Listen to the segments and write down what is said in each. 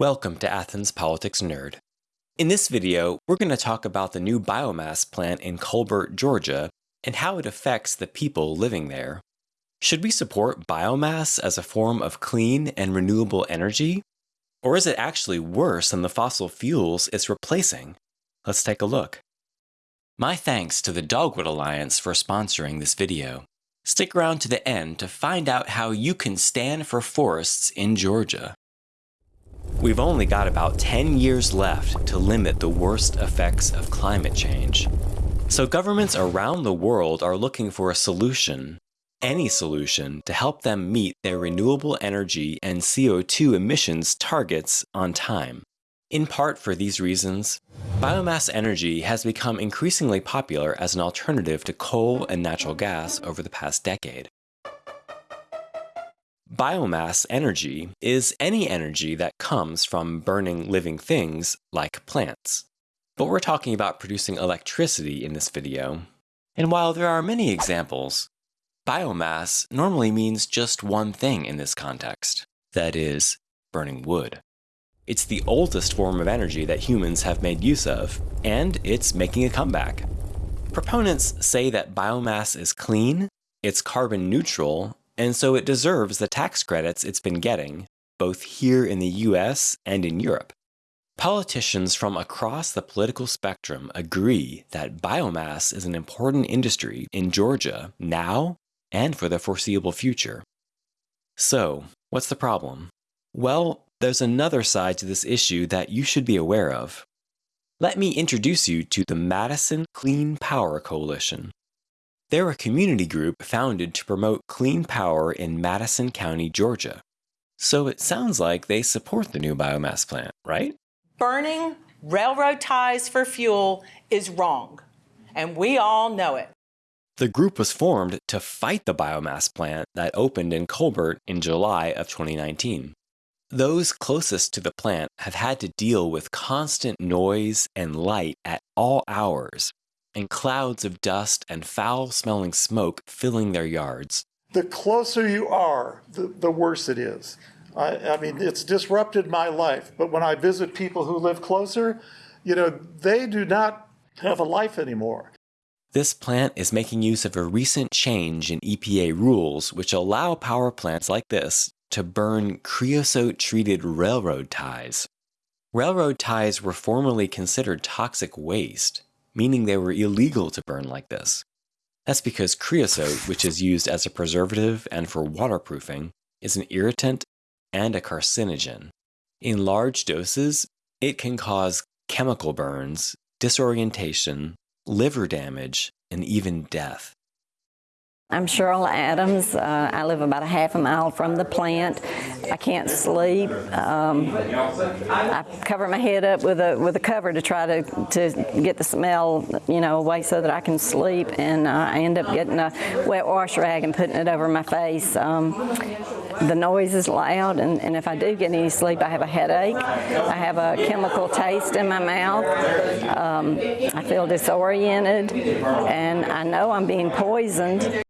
Welcome to Athens Politics Nerd. In this video, we're going to talk about the new biomass plant in Colbert, Georgia, and how it affects the people living there. Should we support biomass as a form of clean and renewable energy? Or is it actually worse than the fossil fuels it's replacing? Let's take a look. My thanks to the Dogwood Alliance for sponsoring this video. Stick around to the end to find out how you can stand for forests in Georgia. We've only got about 10 years left to limit the worst effects of climate change. So governments around the world are looking for a solution, any solution, to help them meet their renewable energy and CO2 emissions targets on time. In part for these reasons, biomass energy has become increasingly popular as an alternative to coal and natural gas over the past decade. Biomass energy is any energy that comes from burning living things like plants. But we're talking about producing electricity in this video. And while there are many examples, biomass normally means just one thing in this context. That is, burning wood. It's the oldest form of energy that humans have made use of, and it's making a comeback. Proponents say that biomass is clean, it's carbon neutral, and so it deserves the tax credits it's been getting, both here in the US and in Europe. Politicians from across the political spectrum agree that biomass is an important industry in Georgia now and for the foreseeable future. So, what's the problem? Well, there's another side to this issue that you should be aware of. Let me introduce you to the Madison Clean Power Coalition. They're a community group founded to promote clean power in Madison County, Georgia. So it sounds like they support the new biomass plant, right? Burning railroad ties for fuel is wrong, and we all know it. The group was formed to fight the biomass plant that opened in Colbert in July of 2019. Those closest to the plant have had to deal with constant noise and light at all hours and clouds of dust and foul smelling smoke filling their yards. The closer you are, the, the worse it is. I, I mean, it's disrupted my life, but when I visit people who live closer, you know, they do not have a life anymore. This plant is making use of a recent change in EPA rules which allow power plants like this to burn creosote treated railroad ties. Railroad ties were formerly considered toxic waste, meaning they were illegal to burn like this. That's because creosote, which is used as a preservative and for waterproofing, is an irritant and a carcinogen. In large doses, it can cause chemical burns, disorientation, liver damage, and even death. I'm Cheryl Adams. Uh, I live about a half a mile from the plant. I can't sleep. Um, I cover my head up with a with a cover to try to to get the smell, you know, away so that I can sleep. And uh, I end up getting a wet wash rag and putting it over my face. Um, the noise is loud, and, and if I do get any sleep, I have a headache. I have a chemical taste in my mouth. Um, I feel disoriented, and I know I'm being poisoned.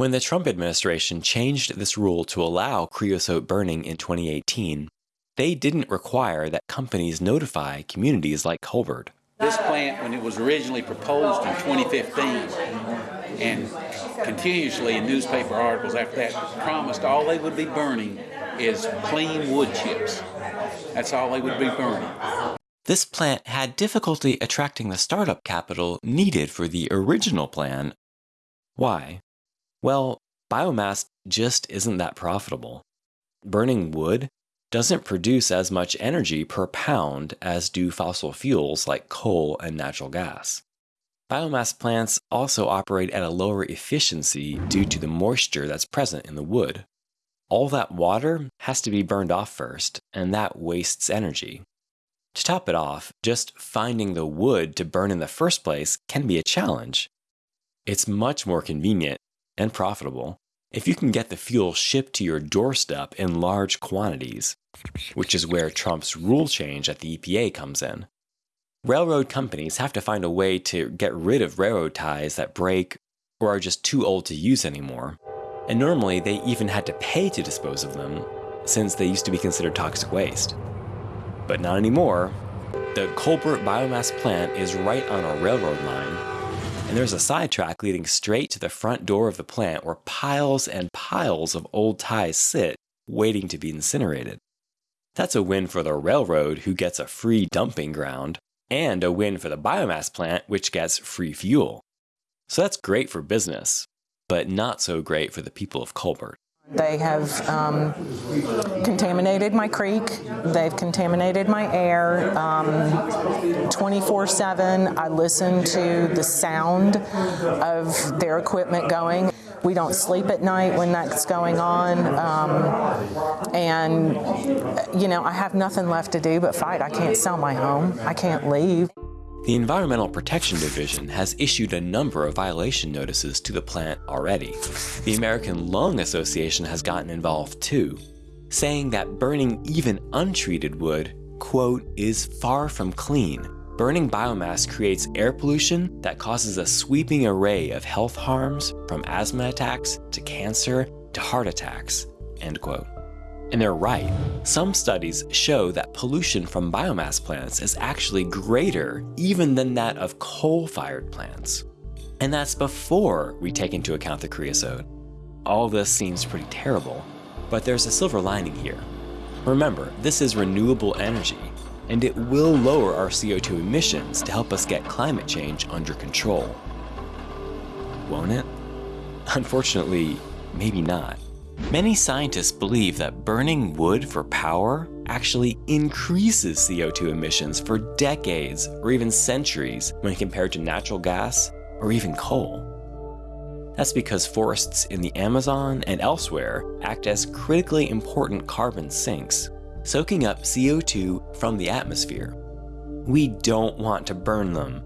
When the Trump administration changed this rule to allow creosote burning in 2018, they didn't require that companies notify communities like Colbert. This plant, when it was originally proposed in 2015, and continuously in newspaper articles after that, promised all they would be burning is clean wood chips. That's all they would be burning. This plant had difficulty attracting the startup capital needed for the original plan. Why? Well, biomass just isn't that profitable. Burning wood doesn't produce as much energy per pound as do fossil fuels like coal and natural gas. Biomass plants also operate at a lower efficiency due to the moisture that's present in the wood. All that water has to be burned off first, and that wastes energy. To top it off, just finding the wood to burn in the first place can be a challenge. It's much more convenient and profitable if you can get the fuel shipped to your doorstep in large quantities, which is where Trump's rule change at the EPA comes in. Railroad companies have to find a way to get rid of railroad ties that break or are just too old to use anymore, and normally they even had to pay to dispose of them, since they used to be considered toxic waste. But not anymore. The Colbert biomass plant is right on a railroad line, and there's a sidetrack leading straight to the front door of the plant where piles and piles of old ties sit, waiting to be incinerated. That's a win for the railroad, who gets a free dumping ground, and a win for the biomass plant, which gets free fuel. So that's great for business, but not so great for the people of Colbert. They have um, contaminated my creek. They've contaminated my air. 24 um, 7, I listen to the sound of their equipment going. We don't sleep at night when that's going on. Um, and, you know, I have nothing left to do but fight. I can't sell my home, I can't leave. The Environmental Protection Division has issued a number of violation notices to the plant already. The American Lung Association has gotten involved too, saying that burning even untreated wood, quote, is far from clean. Burning biomass creates air pollution that causes a sweeping array of health harms from asthma attacks to cancer to heart attacks, end quote. And they're right. Some studies show that pollution from biomass plants is actually greater even than that of coal-fired plants. And that's before we take into account the creosote. All this seems pretty terrible, but there's a silver lining here. Remember, this is renewable energy, and it will lower our CO2 emissions to help us get climate change under control. Won't it? Unfortunately, maybe not. Many scientists believe that burning wood for power actually increases CO2 emissions for decades or even centuries when compared to natural gas or even coal. That's because forests in the Amazon and elsewhere act as critically important carbon sinks, soaking up CO2 from the atmosphere. We don't want to burn them.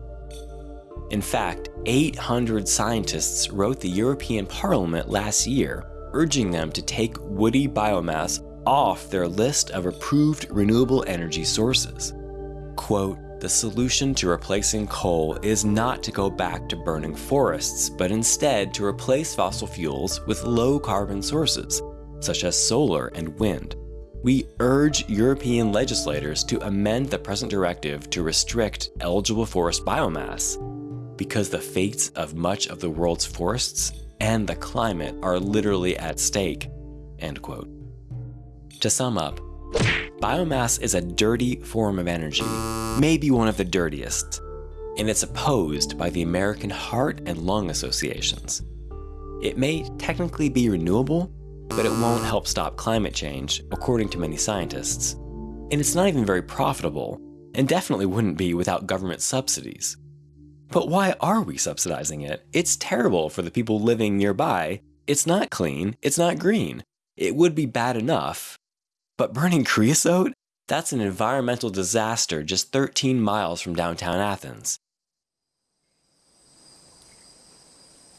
In fact, 800 scientists wrote the European Parliament last year urging them to take woody biomass off their list of approved renewable energy sources. Quote, the solution to replacing coal is not to go back to burning forests, but instead to replace fossil fuels with low carbon sources, such as solar and wind. We urge European legislators to amend the present directive to restrict eligible forest biomass, because the fates of much of the world's forests and the climate are literally at stake, end quote. To sum up, biomass is a dirty form of energy, maybe one of the dirtiest, and it's opposed by the American Heart and Lung Associations. It may technically be renewable, but it won't help stop climate change, according to many scientists. And it's not even very profitable, and definitely wouldn't be without government subsidies. But why are we subsidizing it? It's terrible for the people living nearby. It's not clean, it's not green. It would be bad enough. But burning creosote? That's an environmental disaster just 13 miles from downtown Athens.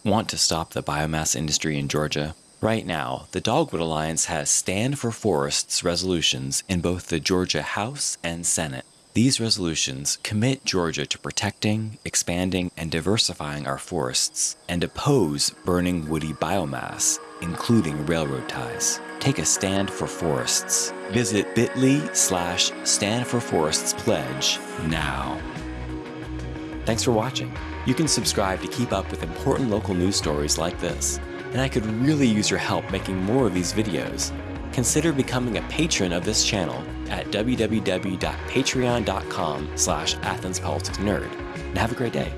Want to stop the biomass industry in Georgia? Right now, the Dogwood Alliance has Stand for Forests resolutions in both the Georgia House and Senate. These resolutions commit Georgia to protecting, expanding, and diversifying our forests, and oppose burning woody biomass, including railroad ties. Take a stand for forests. Visit bit.ly slash stand for forests pledge now. Thanks for watching. You can subscribe to keep up with important local news stories like this, and I could really use your help making more of these videos consider becoming a patron of this channel at www.patreon.com slash athenspoliticsnerd. And have a great day.